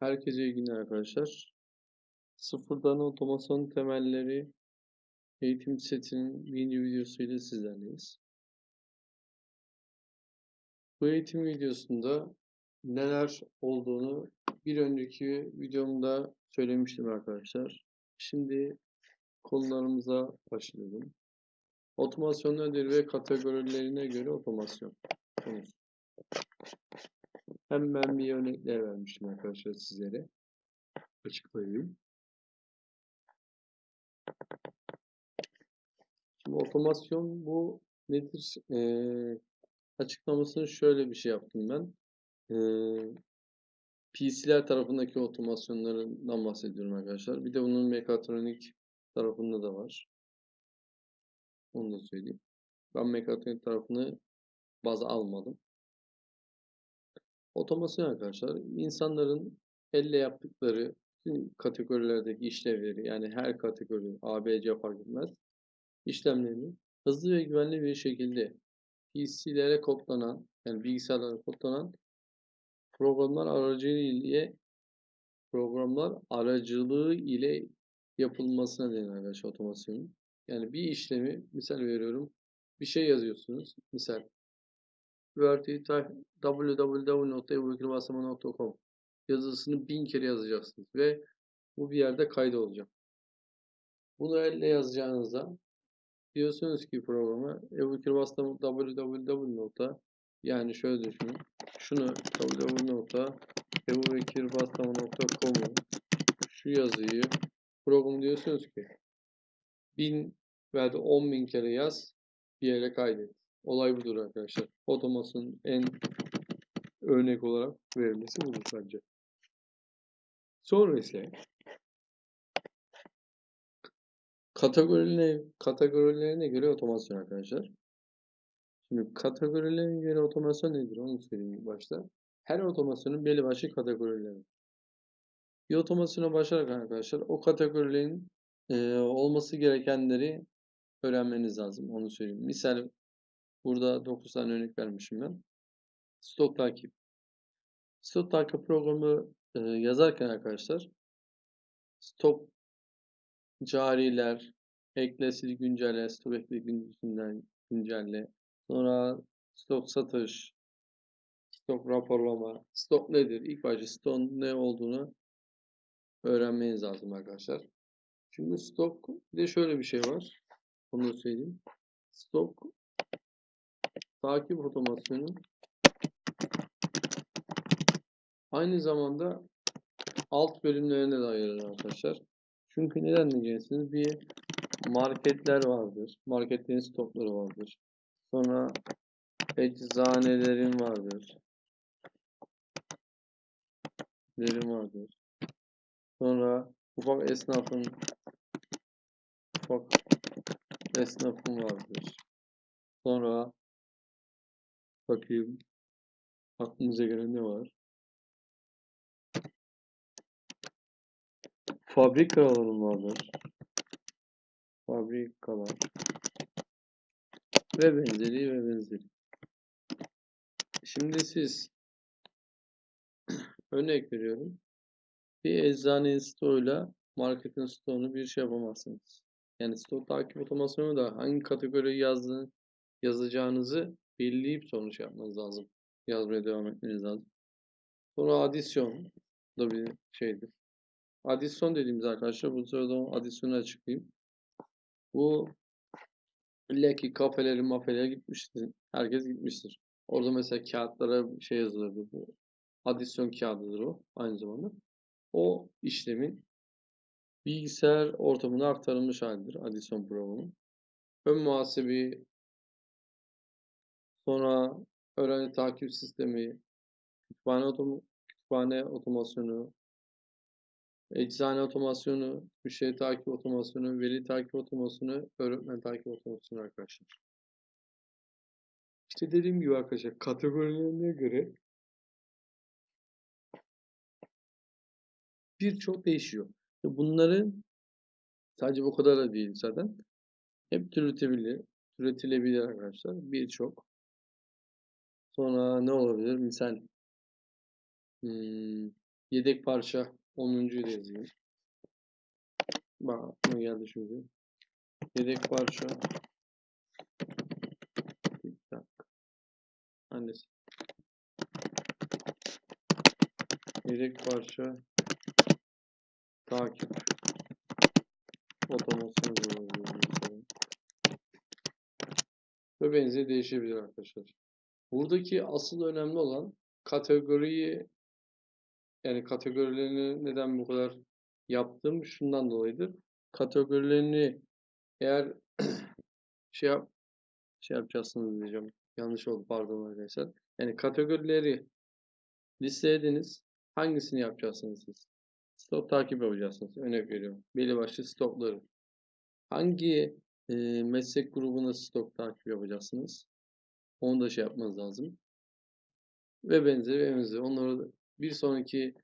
Herkese iyi günler arkadaşlar. Sıfırdan otomasyon temelleri eğitim setinin yeni videosuyla sizlerleyiz. Bu eğitim videosunda neler olduğunu bir önceki videomda söylemiştim arkadaşlar. Şimdi konularımıza başlayalım. Otomasyon nedir ve kategorilerine göre otomasyon konusu. Hemen bir örnekler vermiştim arkadaşlar sizlere. Açıklayayım. Şimdi otomasyon bu nedir? Ee, açıklamasını şöyle bir şey yaptım ben. Ee, PC'ler tarafındaki otomasyonlarından bahsediyorum arkadaşlar. Bir de bunun mekatronik tarafında da var. Onu da söyleyeyim. Ben mekatronik tarafını baz almadım. Otomasyon arkadaşlar insanların elle yaptıkları kategorilerdeki işlevleri yani her kategori A, B, C fark etmez işlemlerini hızlı ve güvenli bir şekilde PC'lere kodlanan yani bilgisayarlara kodlanan programlar aracılığı ile programlar aracılığı ile yapılmasına denir arkadaşlar otomasyonun. Yani bir işlemi misal veriyorum bir şey yazıyorsunuz. Misal www.ebubekirbaslama.com yazısını bin kere yazacaksınız ve bu bir yerde kaydolacak. Bunu elle yazacağınızda diyorsunuz ki programa ebubekirbaslama www. yani şöyle düşünün. Şunu www.ebubekirbaslama.com'u şu yazıyı program diyorsunuz ki bin veya da on bin kere yaz bir yere kaydet. Olay budur arkadaşlar. Otomasyon en örnek olarak verilmesi budur bence. Sonra ise kategorilerine, kategorilerine göre otomasyon arkadaşlar. Şimdi kategorilerine göre otomasyon nedir? Onu söyleyeyim başta. Her otomasyonun belli başlı kategorileri. Bir otomasyona başlarken arkadaşlar o kategorilerin e, olması gerekenleri öğrenmeniz lazım. Onu söyleyeyim. Misal Burada 9 tane örnek vermişim ben. Stok takip. Stok takip programı e, yazarken arkadaşlar stop cariler, ekle, sil, güncelle, stok ekle, güncelle, güncelle. Sonra stok satış, stok raporlama. Stok nedir? İlk başta stokun ne olduğunu öğrenmeniz lazım arkadaşlar. Çünkü stok de şöyle bir şey var. Onu söyleyeyim. Stok takip otomasyonu aynı zamanda alt bölümlerine de ayırır arkadaşlar. Çünkü neden diyeceksiniz? Bir marketler vardır. Marketlerin stokları vardır. Sonra eczanelerin vardır. Lerin vardır. Sonra ufak esnafın ufak esnafın vardır. Sonra Bakayım. Aklımıza gelen ne var? Fabrikalar vardır. Fabrikalar. Ve benzeri ve benzeri. Şimdi siz örnek veriyorum. Bir eczanenin stoğuyla marketin stoğunu bir şey yapamazsınız. Yani stok takip otomasyonu da hangi kategoriyi yazdığını, yazacağınızı belirleyip sonuç şey yapmanız lazım. Yazmaya devam etmeniz lazım. Sonra adisyon da bir şeydir. Adisyon dediğimiz arkadaşlar bu sırada adisyonu açıklayayım. Bu illaki kafeleri mafelere gitmiştir. Herkes gitmiştir. Orada mesela kağıtlara şey yazılırdı. Bu adisyon kağıdıdır o aynı zamanda. O işlemin bilgisayar ortamına aktarılmış halidir adisyon programı. Ön muhasebi Sonra öğrenci takip sistemi, kütüphane, otom kütüphane otomasyonu, eczane otomasyonu, müşteri takip otomasyonu, veli takip otomasyonu, öğretmen takip otomasyonu arkadaşlar. İşte dediğim gibi arkadaşlar kategorilerine göre birçok değişiyor. Bunların sadece bu kadar da değil zaten. Hep türetilebilir, türetilebilir arkadaşlar. Birçok. Sonra ne olabilir? Misal hmm, Yedek parça 10'uncuyu da yazayım. Bak aklıma geldi şimdi. Yedek parça. Bir dakika. Hangisi? Yedek parça. Takip. Otomasyon yazıyorum mesela. Ve benzeri değişebilir arkadaşlar. Buradaki asıl önemli olan kategoriyi yani kategorilerini neden bu kadar yaptığım şundan dolayıdır. Kategorilerini eğer şey yap şey yapacaksınız diyeceğim. Yanlış oldu pardon arkadaşlar. Yani kategorileri listelediniz. Hangisini yapacaksınız siz? Stok takip yapacaksınız. Örnek veriyorum. Belli başlı stokları. Hangi e, meslek grubuna stok takip yapacaksınız? Onu da şey yapmanız lazım. Ve benzeri benzeri. Onları bir sonraki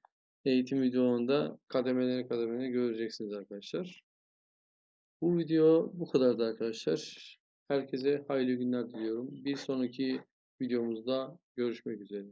eğitim videolarında kademeleri kademeleri göreceksiniz arkadaşlar. Bu video bu kadardı arkadaşlar. Herkese hayırlı günler diliyorum. Bir sonraki videomuzda görüşmek üzere.